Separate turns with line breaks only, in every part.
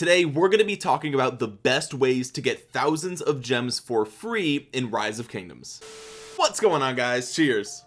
today we're going to be talking about the best ways to get thousands of gems for free in rise of kingdoms. What's going on guys? Cheers.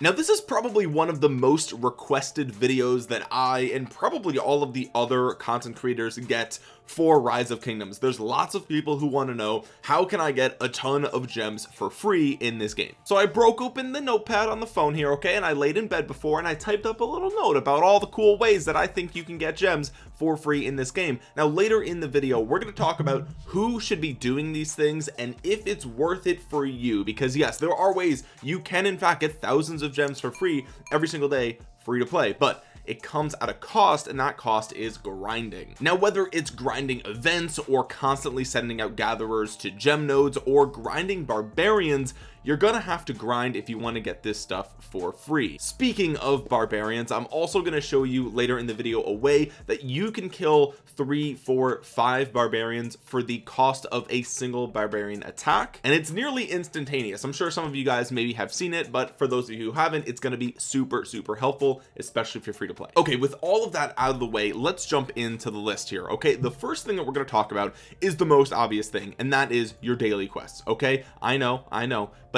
Now this is probably one of the most requested videos that I and probably all of the other content creators get for rise of kingdoms. There's lots of people who want to know how can I get a ton of gems for free in this game? So I broke open the notepad on the phone here okay and I laid in bed before and I typed up a little note about all the cool ways that I think you can get gems for free in this game. Now later in the video we're going to talk about who should be doing these things and if it's worth it for you. Because yes there are ways you can in fact get thousands of gems for free every single day free to play. But it comes at a cost and that cost is grinding. Now whether it's grinding events or constantly sending out gatherers to gem nodes or grinding barbarians you're gonna have to grind if you want to get this stuff for free. Speaking of barbarians I'm also going to show you later in the video a way that you can kill three four five barbarians for the cost of a single barbarian attack and it's nearly instantaneous. I'm sure some of you guys maybe have seen it but for those of you who haven't it's going to be super super helpful especially if you're free to play. Okay with all of that out of the way let's jump into the list here okay? The first thing that we're going to talk about is the most obvious thing and that is your daily quests okay? I know I know but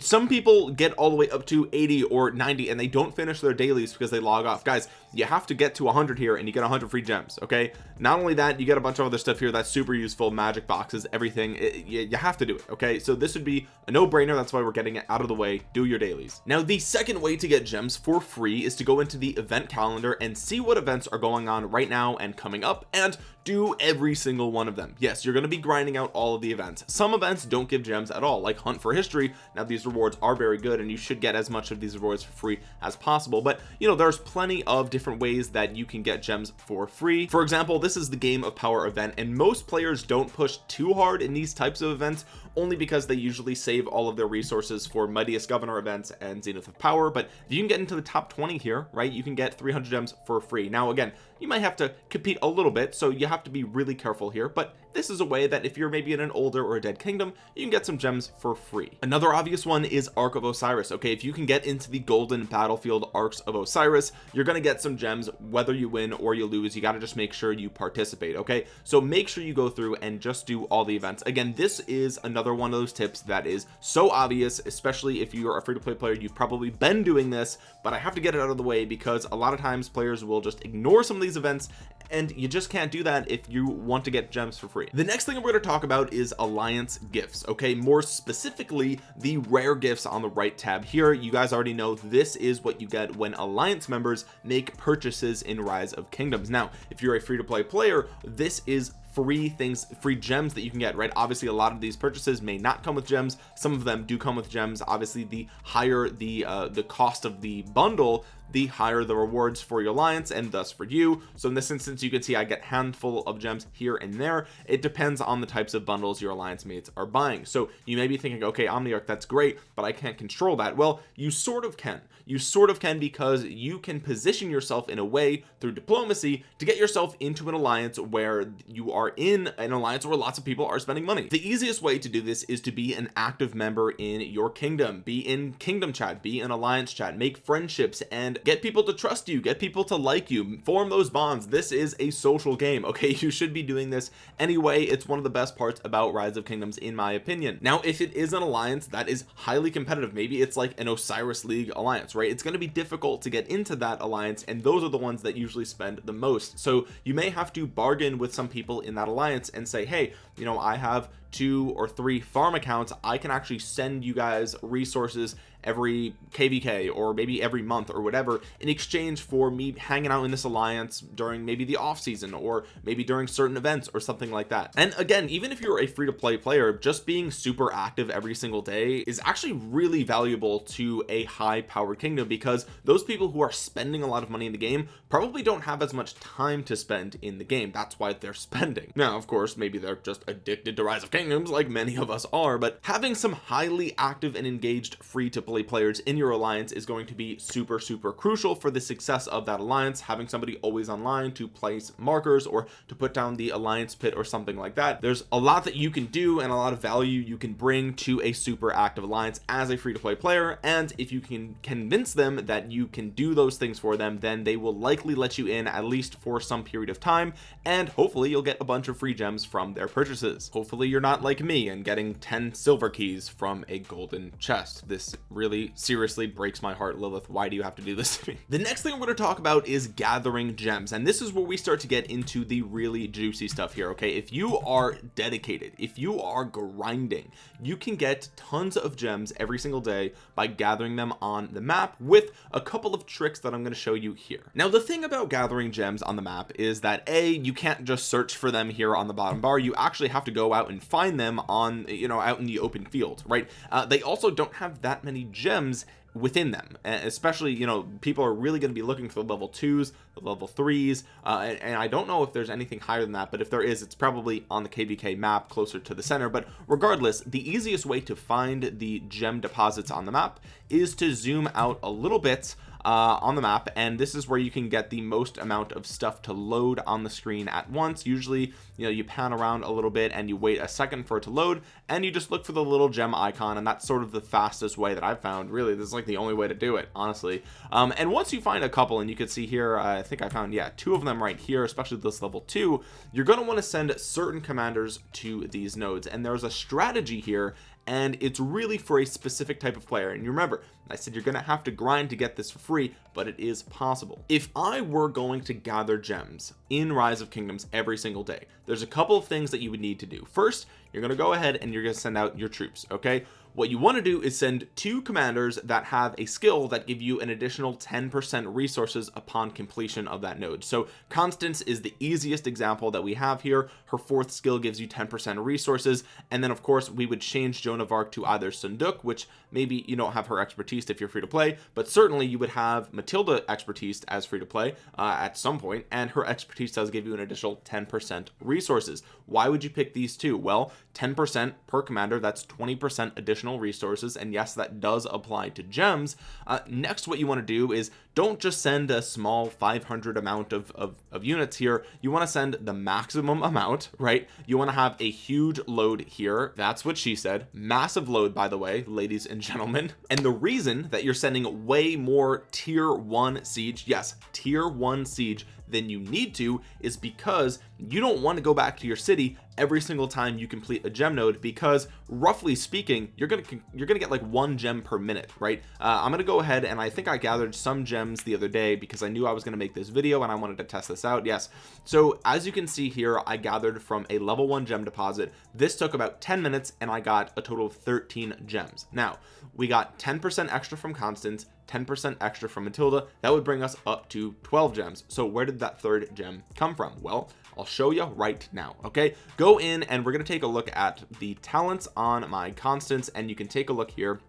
some people get all the way up to 80 or 90 and they don't finish their dailies because they log off. Guys you have to get to 100 here and you get 100 free gems okay? Not only that you get a bunch of other stuff here that's super useful magic boxes everything. It, you, you have to do it okay? So this would be a no-brainer. That's why we're getting it out of the way. Do your dailies. Now the second way to get gems for free is to go into the event calendar and see what events are going on right now and coming up and do every single one of them. Yes you're going to be grinding out all of the events. Some events don't give gems at all like hunt for history. Now these rewards are very good and you should get as much of these rewards for free as possible. But you know there's plenty of different ways that you can get gems for free. For example this is the game of power event and most players don't push too hard in these types of events only because they usually save all of their resources for mightiest governor events and zenith of power. But if you can get into the top 20 here right you can get 300 gems for free. Now again you might have to compete a little bit so you have to be really careful here but this is a way that if you're maybe in an older or a dead kingdom you can get some gems for free. Another obvious one is ark of osiris okay? If you can get into the golden battlefield Arcs of osiris you're to get some gems whether you win or you lose you got to just make sure you participate okay? So make sure you go through and just do all the events. Again this is another one of those tips that is so obvious especially if you're a free-to-play player you've probably been doing this but I have to get it out of the way because a lot of times players will just ignore some of these events and you just can't do that if you want to get gems for free the next thing we're going to talk about is alliance gifts okay? More specifically the rare gifts on the right tab here. You guys already know this is what you get when alliance members make purchases in rise of kingdoms. Now if you're a free-to-play player this is free things free gems that you can get right? Obviously a lot of these purchases may not come with gems. Some of them do come with gems. Obviously the higher the uh the cost of the bundle the higher the rewards for your alliance and thus for you. So in this instance you can see I get handful of gems here and there. It depends on the types of bundles your alliance mates are buying. So you may be thinking okay Omniarch that's great but I can't control that. Well you sort of can. You sort of can because you can position yourself in a way through diplomacy to get yourself into an alliance where you are in an alliance where lots of people are spending money. The easiest way to do this is to be an active member in your kingdom. Be in kingdom chat be an alliance chat make friendships and get people to trust you get people to like you form those bonds. This is a social game okay? You should be doing this anyway. It's one of the best parts about rise of kingdoms in my opinion. Now if it is an alliance that is highly competitive maybe it's like an osiris league alliance right? It's going to be difficult to get into that alliance and those are the ones that usually spend the most. So you may have to bargain with some people in that alliance and say hey you know I have two or three farm accounts I can actually send you guys resources every kvk or maybe every month or whatever in exchange for me hanging out in this alliance during maybe the off season or maybe during certain events or something like that. And again even if you're a free-to-play player just being super active every single day is actually really valuable to a high powered kingdom because those people who are spending a lot of money in the game probably don't have as much time to spend in the game. That's why they're spending. Now of course maybe they're just addicted to rise of kingdoms like many of us are but having some highly active and engaged free to play play players in your alliance is going to be super super crucial for the success of that alliance. Having somebody always online to place markers or to put down the alliance pit or something like that there's a lot that you can do and a lot of value you can bring to a super active alliance as a free-to-play player. And if you can convince them that you can do those things for them then they will likely let you in at least for some period of time and hopefully you'll get a bunch of free gems from their purchases. Hopefully you're not like me and getting 10 silver keys from a golden chest. This really seriously breaks my heart Lilith. Why do you have to do this to me? The next thing I'm going to talk about is gathering gems and this is where we start to get into the really juicy stuff here okay? If you are dedicated if you are grinding you can get tons of gems every single day by gathering them on the map with a couple of tricks that I'm going to show you here. Now the thing about gathering gems on the map is that a you can't just search for them here on the bottom bar. You actually have to go out and find them on you know out in the open field right? Uh, they also don't have that many gems within them especially you know people are really going to be looking for the level twos level threes uh, and, and, I don't know if there's anything higher than that but if there is it's probably on the kvk map closer to the center. But regardless the easiest way to find the gem deposits on the map is to zoom out a little bit uh, on the map and this is where you can get the most amount of stuff to load on the screen at once. Usually you know you pan around a little bit and you wait a second for it to load and you just look for the little gem icon and that's sort of the fastest way that I've found. Really this is like the only way to do it honestly. Um, and once you find a couple and you can see here uh, think I found yeah two of them right here especially this level two. You're going to want to send certain commanders to these nodes and there's a strategy here and it's really for a specific type of player. And you remember I said you're gonna have to grind to get this for free but it is possible. If I were going to gather gems in rise of kingdoms every single day there's a couple of things that you would need to do. First you're to go ahead and you're to send out your troops okay what you want to do is send two commanders that have a skill that give you an additional 10% resources upon completion of that node. So Constance is the easiest example that we have here. Her fourth skill gives you 10% resources. And then of course we would change Joan of Arc to either Seondeok which maybe you don't have her expertise if you're free to play but certainly you would have Matilda expertise as free to play uh, at some point and her expertise does give you an additional 10% resources. Why would you pick these two? Well 10% per commander that's 20% additional resources and yes that does apply to gems. Uh, next what you want to do is don't just send a small 500 amount of, of, of units here. You want to send the maximum amount right? You want to have a huge load here. That's what she said. Massive load by the way ladies and gentlemen. And the reason that you're sending way more tier one siege yes tier one siege than you need to is because you don't want to go back to your city every single time you complete a gem node because roughly speaking you're gonna you're gonna get like one gem per minute right? Uh, I'm gonna go ahead and I think I gathered some gems the other day because I knew I was gonna make this video and I wanted to test this out yes. So as you can see here I gathered from a level one gem deposit. This took about 10 minutes and I got a total of 13 gems. Now we got 10% extra from Constance 10% extra from Matilda. That would bring us up to 12 gems. So where did that third gem come from? Well I'll show you right now okay? Go in and we're going to take a look at the talents on my Constance and you can take a look here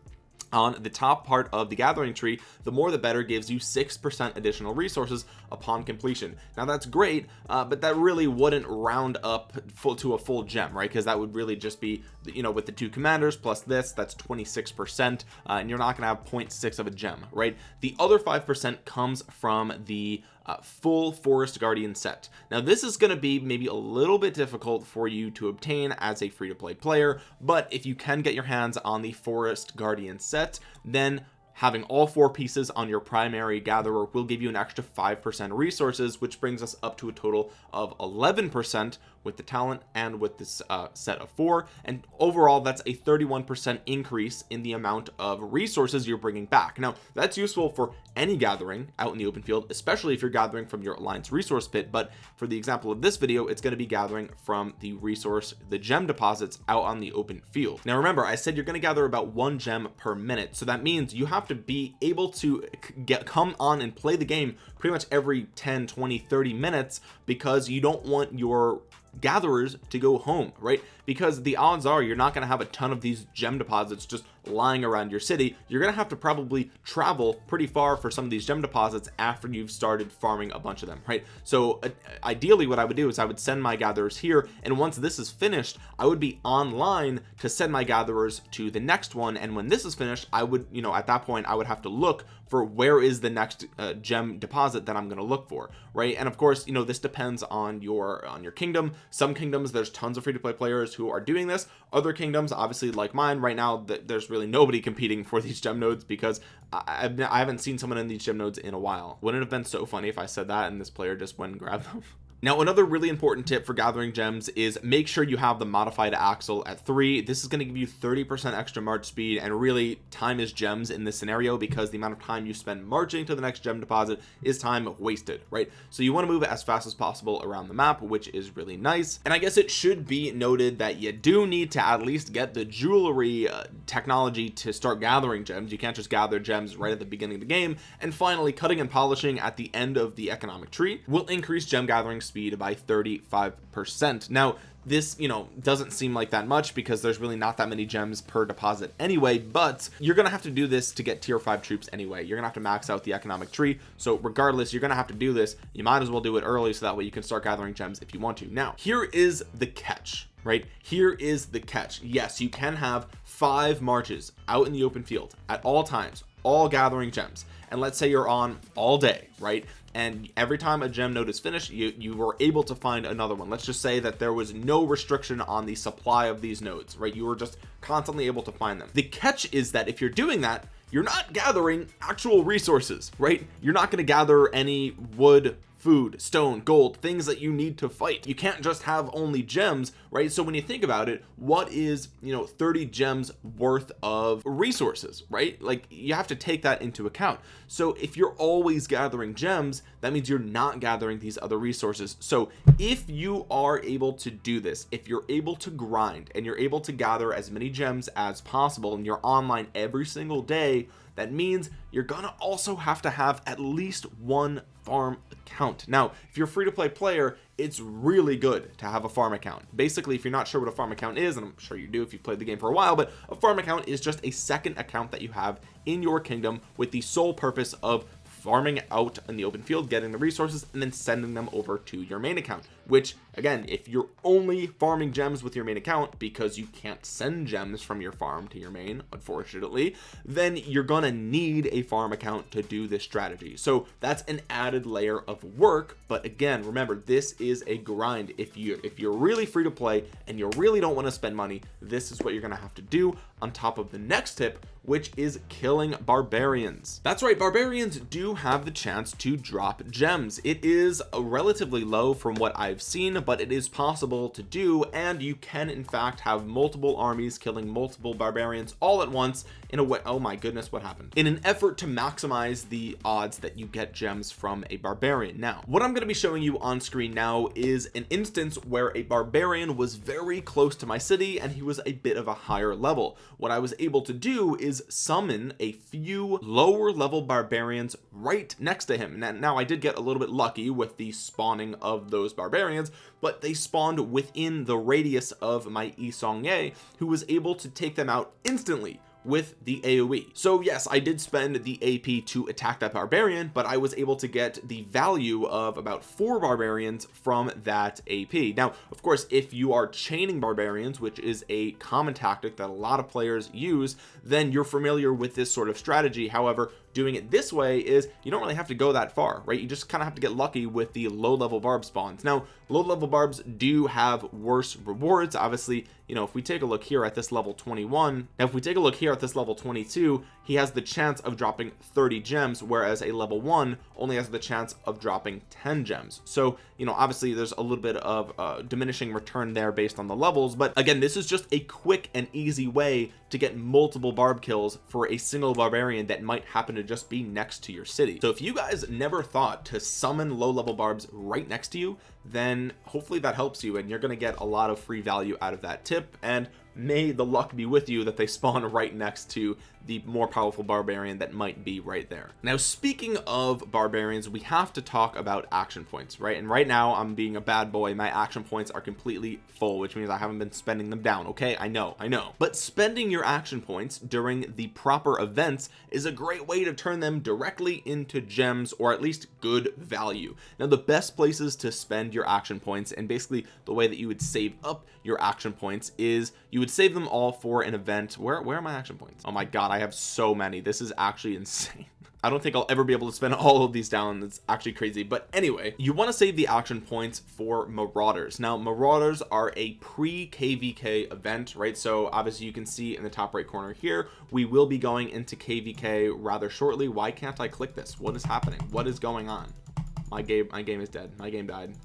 on the top part of the gathering tree the more the better gives you six percent additional resources upon completion. Now that's great uh, but that really wouldn't round up full to a full gem right? Because that would really just be you know with the two commanders plus this that's 26 percent uh, and you're not gonna have 0.6 of a gem right? The other five percent comes from the uh, full forest guardian set. Now this is going to be maybe a little bit difficult for you to obtain as a free-to-play player but if you can get your hands on the forest guardian set then having all four pieces on your primary gatherer will give you an extra 5% resources which brings us up to a total of 11% with the talent and with this uh, set of four. And overall that's a 31% increase in the amount of resources you're bringing back. Now that's useful for any gathering out in the open field especially if you're gathering from your alliance resource pit. But for the example of this video it's going to be gathering from the resource the gem deposits out on the open field. Now remember I said you're going to gather about one gem per minute. So that means you have to be able to get come on and play the game pretty much every 10 20 30 minutes because you don't want your gatherers to go home right? Because the odds are you're not going to have a ton of these gem deposits just lying around your city you're gonna have to probably travel pretty far for some of these gem deposits after you've started farming a bunch of them right? So uh, ideally what I would do is I would send my gatherers here and once this is finished I would be online to send my gatherers to the next one and when this is finished I would you know at that point I would have to look for where is the next uh, gem deposit that I'm going to look for right? And of course you know this depends on your on your kingdom. Some kingdoms there's tons of free-to-play players who are doing this. Other kingdoms obviously like mine right now there's really nobody competing for these gem nodes because I've, I haven't seen someone in these gem nodes in a while. Wouldn't it have been so funny if I said that and this player just went and grabbed them now another really important tip for gathering gems is make sure you have the modified axle at three. This is going to give you 30 percent extra march speed and really time is gems in this scenario because the amount of time you spend marching to the next gem deposit is time wasted right? So you want to move as fast as possible around the map which is really nice. And I guess it should be noted that you do need to at least get the jewelry uh, technology to start gathering gems. You can't just gather gems right at the beginning of the game. And finally cutting and polishing at the end of the economic tree will increase gem gathering speed by 35 percent. Now this you know doesn't seem like that much because there's really not that many gems per deposit anyway but you're gonna have to do this to get tier 5 troops anyway. You're gonna have to max out the economic tree. So regardless you're gonna have to do this. You might as well do it early so that way you can start gathering gems if you want to. Now here is the catch right? Here is the catch. Yes you can have five marches out in the open field at all times all gathering gems. And let's say you're on all day right and every time a gem node is finished you you were able to find another one. Let's just say that there was no restriction on the supply of these nodes right? You were just constantly able to find them. The catch is that if you're doing that you're not gathering actual resources right? You're not going to gather any wood food stone gold things that you need to fight. You can't just have only gems right? So when you think about it what is you know 30 gems worth of resources right? Like you have to take that into account. So if you're always gathering gems that means you're not gathering these other resources. So if you are able to do this if you're able to grind and you're able to gather as many gems as possible and you're online every single day that means you're gonna also have to have at least one farm account. Now if you're a free-to-play player it's really good to have a farm account. Basically if you're not sure what a farm account is and I'm sure you do if you've played the game for a while but a farm account is just a second account that you have in your kingdom with the sole purpose of farming out in the open field getting the resources and then sending them over to your main account which again if you're only farming gems with your main account because you can't send gems from your farm to your main unfortunately then you're gonna need a farm account to do this strategy. So that's an added layer of work but again remember this is a grind. If you if you're really free to play and you really don't want to spend money this is what you're gonna have to do on top of the next tip which is killing barbarians. That's right barbarians do have the chance to drop gems. It is relatively low from what I've seen but it is possible to do and you can in fact have multiple armies killing multiple barbarians all at once in a way oh my goodness what happened? In an effort to maximize the odds that you get gems from a barbarian. Now what I'm going to be showing you on screen now is an instance where a barbarian was very close to my city and he was a bit of a higher level. What I was able to do is summon a few lower level barbarians right next to him. And now I did get a little bit lucky with the spawning of those barbarians but they spawned within the radius of my Yi Seong-gye who was able to take them out instantly with the AoE so yes I did spend the AP to attack that barbarian but I was able to get the value of about four barbarians from that AP now of course if you are chaining barbarians which is a common tactic that a lot of players use then you're familiar with this sort of strategy. However doing it this way is you don't really have to go that far right? You just kind of have to get lucky with the low level barb spawns. Now low level barbs do have worse rewards. Obviously you know if we take a look here at this level 21 now if we take a look here at this level 22 he has the chance of dropping 30 gems whereas a level one only has the chance of dropping 10 gems. So you know obviously there's a little bit of uh, diminishing return there based on the levels but again this is just a quick and easy way to get multiple barb kills for a single barbarian that might happen to just be next to your city. So if you guys never thought to summon low level barbs right next to you then hopefully that helps you and you're going to get a lot of free value out of that tip. And may the luck be with you that they spawn right next to the more powerful barbarian that might be right there. Now speaking of barbarians we have to talk about action points right? And right now I'm being a bad boy. My action points are completely full which means I haven't been spending them down okay? I know I know. But spending your action points during the proper events is a great way to turn them directly into gems or at least good value. Now the best places to spend your action points and basically the way that you would save up your action points is you would save them all for an event. Where where are my action points? Oh my god have so many. This is actually insane. I don't think I'll ever be able to spend all of these down. It's actually crazy. But anyway you want to save the action points for marauders. Now marauders are a pre kvk event right? So obviously you can see in the top right corner here we will be going into kvk rather shortly. Why can't I click this? What is happening? What is going on? My game my game is dead. My game died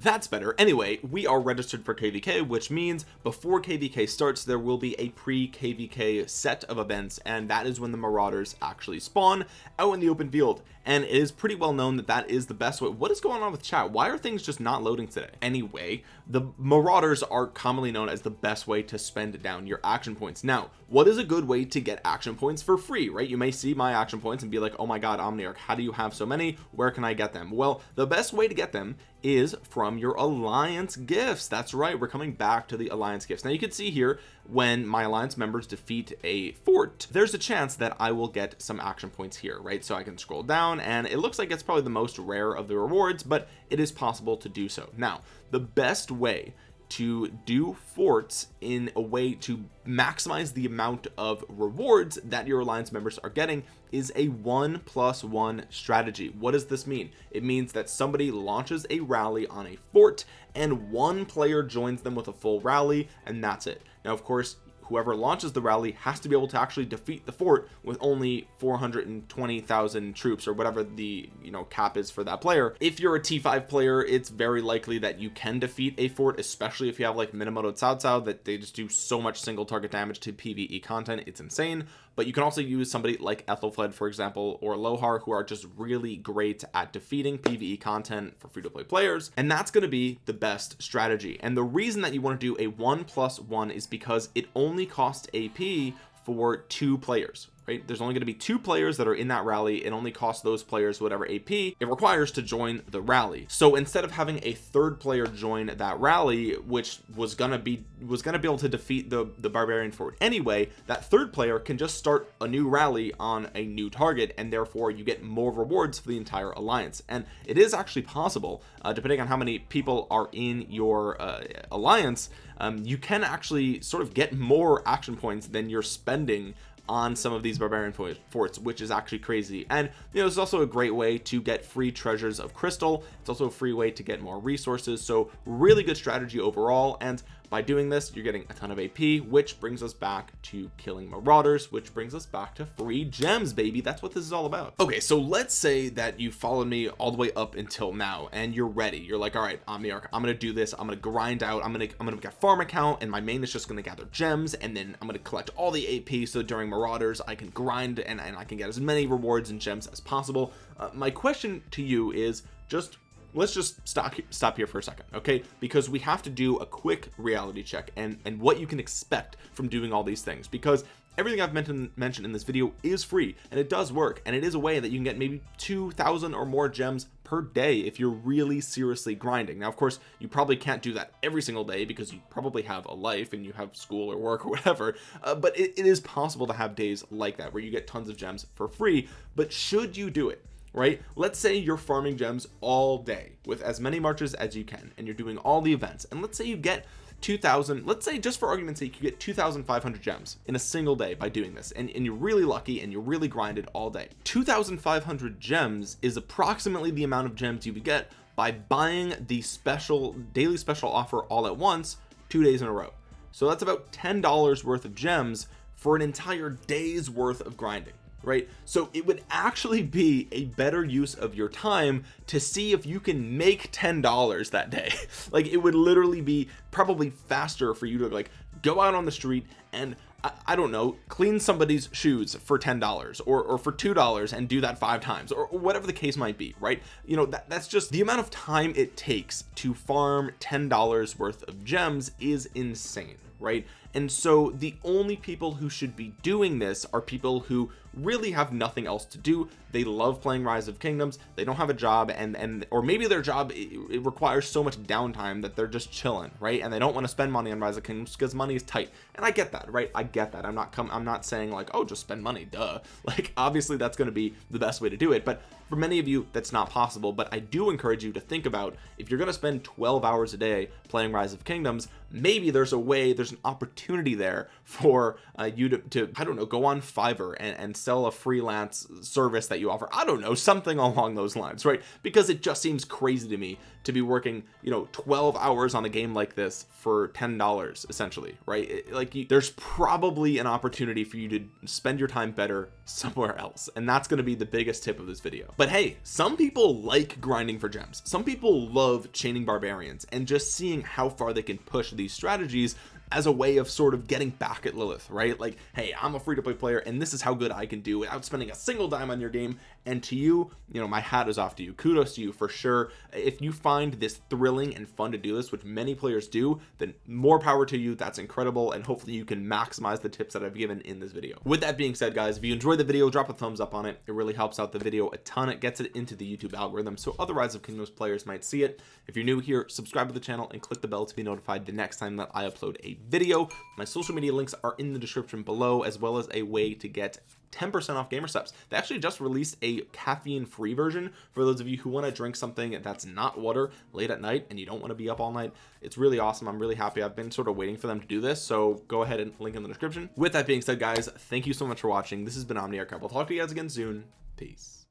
that's better. Anyway we are registered for kvk which means before kvk starts there will be a pre kvk set of events and that is when the marauders actually spawn out in the open field. And it is pretty well known that that is the best way. What is going on with chat? Why are things just not loading today? Anyway the marauders are commonly known as the best way to spend down your action points. Now what is a good way to get action points for free right? You may see my action points and be like oh my god omniarch how do you have so many? Where can I get them? Well the best way to get them is from your alliance gifts. That's right we're coming back to the alliance gifts. Now you can see here when my alliance members defeat a fort there's a chance that I will get some action points here right? So I can scroll down and it looks like it's probably the most rare of the rewards but it is possible to do so. Now the best way to do forts in a way to maximize the amount of rewards that your alliance members are getting is a one plus one strategy. What does this mean? It means that somebody launches a rally on a fort and one player joins them with a full rally and that's it. Now of course whoever launches the rally has to be able to actually defeat the fort with only 420,000 troops or whatever the you know cap is for that player. If you're a t5 player it's very likely that you can defeat a fort especially if you have like Minamoto Cao Cao that they just do so much single target damage to PvE content. It's insane. But you can also use somebody like Aethelflaed for example or Lohar who are just really great at defeating PvE content for free-to-play players. And that's going to be the best strategy. And the reason that you want to do a one plus one is because it only costs AP for two players right? There's only going to be two players that are in that rally. It only costs those players whatever AP it requires to join the rally. So instead of having a third player join that rally which was gonna be was gonna be able to defeat the the barbarian fort anyway that third player can just start a new rally on a new target and therefore you get more rewards for the entire alliance. And it is actually possible uh, depending on how many people are in your uh, alliance um, you can actually sort of get more action points than you're spending on some of these barbarian forts which is actually crazy. And you know it's also a great way to get free treasures of crystal. It's also a free way to get more resources. So really good strategy overall. And by doing this you're getting a ton of AP which brings us back to killing marauders which brings us back to free gems baby. That's what this is all about. Okay so let's say that you followed me all the way up until now and you're ready. You're like all right Omniarch I'm gonna do this. I'm gonna grind out. I'm gonna I'm gonna get farm account and my main is just gonna gather gems and then I'm gonna collect all the AP so during marauders I can grind and, and I can get as many rewards and gems as possible. Uh, my question to you is just let's just stop stop here for a second okay? Because we have to do a quick reality check and and what you can expect from doing all these things because everything I've mentioned mentioned in this video is free and it does work and it is a way that you can get maybe 2,000 or more gems per day if you're really seriously grinding. Now of course you probably can't do that every single day because you probably have a life and you have school or work or whatever uh, but it, it is possible to have days like that where you get tons of gems for free but should you do it right? Let's say you're farming gems all day with as many marches as you can and you're doing all the events. And let's say you get 2000 let's say just for argument's sake you get 2500 gems in a single day by doing this and, and you're really lucky and you're really grinded all day. 2500 gems is approximately the amount of gems you would get by buying the special daily special offer all at once two days in a row. So that's about ten dollars worth of gems for an entire day's worth of grinding right? So it would actually be a better use of your time to see if you can make ten dollars that day. Like it would literally be probably faster for you to like go out on the street and I, I don't know clean somebody's shoes for ten dollars or, or for two dollars and do that five times or, or whatever the case might be right? You know that, that's just the amount of time it takes to farm ten dollars worth of gems is insane right? And so the only people who should be doing this are people who really have nothing else to do. They love playing rise of kingdoms. They don't have a job and and or maybe their job it, it requires so much downtime that they're just chilling right? And they don't want to spend money on rise of kingdoms because money is tight. And i get that right? I get that. I'm not come i'm not saying like oh just spend money duh. Like obviously that's going to be the best way to do it but for many of you that's not possible but I do encourage you to think about if you're going to spend 12 hours a day playing rise of kingdoms maybe there's a way there's an opportunity there for uh, you to, to I don't know go on Fiverr and, and sell a freelance service that you offer. I don't know something along those lines right? Because it just seems crazy to me to be working you know 12 hours on a game like this for ten dollars essentially right? Like you, there's probably an opportunity for you to spend your time better somewhere else and that's going to be the biggest tip of this video but hey some people like grinding for gems. Some people love chaining barbarians and just seeing how far they can push these strategies as a way of sort of getting back at Lilith right? Like hey I'm a free-to-play player and this is how good I can do without spending a single dime on your game and to you you know my hat is off to you. Kudos to you for sure. If you find this thrilling and fun to do this which many players do then more power to you. That's incredible. And hopefully you can maximize the tips that I've given in this video. With that being said guys if you enjoyed the video drop a thumbs up on it. It really helps out the video a ton. It gets it into the YouTube algorithm so other Rise of Kingdoms players might see it. If you're new here subscribe to the channel and click the bell to be notified the next time that I upload a video. My social media links are in the description below as well as a way to get 10% off GamerSupps they actually just released a caffeine free version for those of you who want to drink something that's not water late at night and you don't want to be up all night. It's really awesome. I'm really happy. I've been sort of waiting for them to do this so go ahead and link in the description. With that being said guys thank you so much for watching. This has been Omniarch We'll talk to you guys again soon. Peace